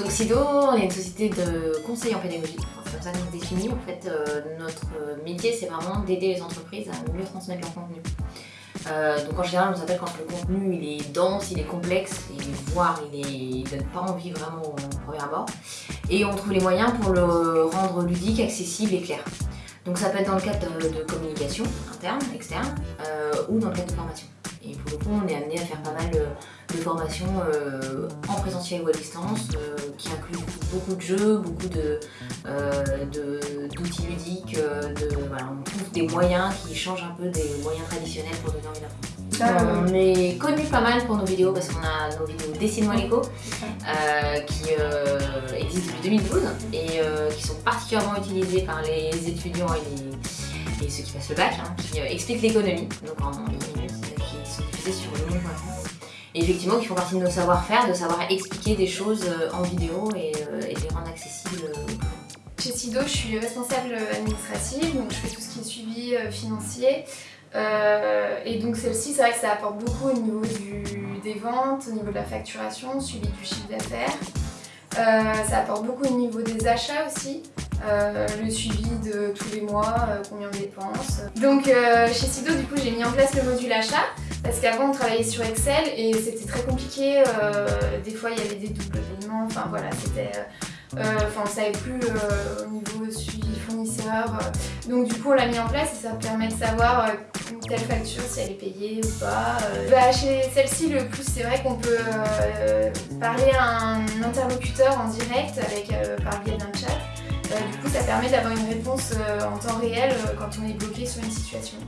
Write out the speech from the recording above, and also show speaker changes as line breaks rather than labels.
Donc Sido, on est une société de conseil en pédagogie. C'est comme ça qu'on se définit. En fait, euh, notre métier, c'est vraiment d'aider les entreprises à mieux transmettre leur contenu. Euh, donc en général, on s'appelle quand le contenu il est dense, il est complexe, et voire il ne donne pas envie vraiment au premier abord. Et on trouve les moyens pour le rendre ludique, accessible et clair. Donc ça peut être dans le cadre de, communication interne, externe, euh, ou dans le cadre de formation. Et pour le coup, on est amené à faire pas mal de, formations euh, en présentiel ou à distance, euh, qui incluent beaucoup de jeux, beaucoup d'outils ludiques. on trouve des moyens qui changent un peu des moyens traditionnels pour donner envie d'apprendre. On est connu pas mal pour nos vidéos parce qu'on a nos vidéos Dessine-moi l'écho qui existent depuis 2012 et qui sont particulièrement utilisées par les étudiants et, ceux qui passent le bac, hein, qui expliquent l'économie, donc en, sur le Et effectivement, qui font partie de nos savoir-faire, de savoir expliquer des choses euh, en vidéo et, euh, et les rendre accessibles
Chez Sido, je suis responsable administrative, donc je fais tout ce qui est suivi euh, financier. et donc celle-ci, c'est vrai que ça apporte beaucoup au niveau des ventes, au niveau de la facturation, suivi du chiffre d'affaires. ça apporte beaucoup au niveau des achats aussi, le suivi de tous les mois, combien on dépense. Donc chez Sido, du coup, j'ai mis en place le module achat. Parce qu'avant on travaillait sur Excel et c'était très compliqué, euh, des fois il y avait des doubles paiements, enfin voilà, c'était... Euh, enfin on savait plus euh, au niveau suivi fournisseur. donc du coup on l'a mis en place et ça permet de savoir une telle facture si elle est payée ou pas. Bah, chez celle-ci le plus c'est vrai qu'on peut parler à un interlocuteur en direct avec, par biais d'un chat. du coup ça permet d'avoir une réponse en temps réel quand on est bloqué sur une situation.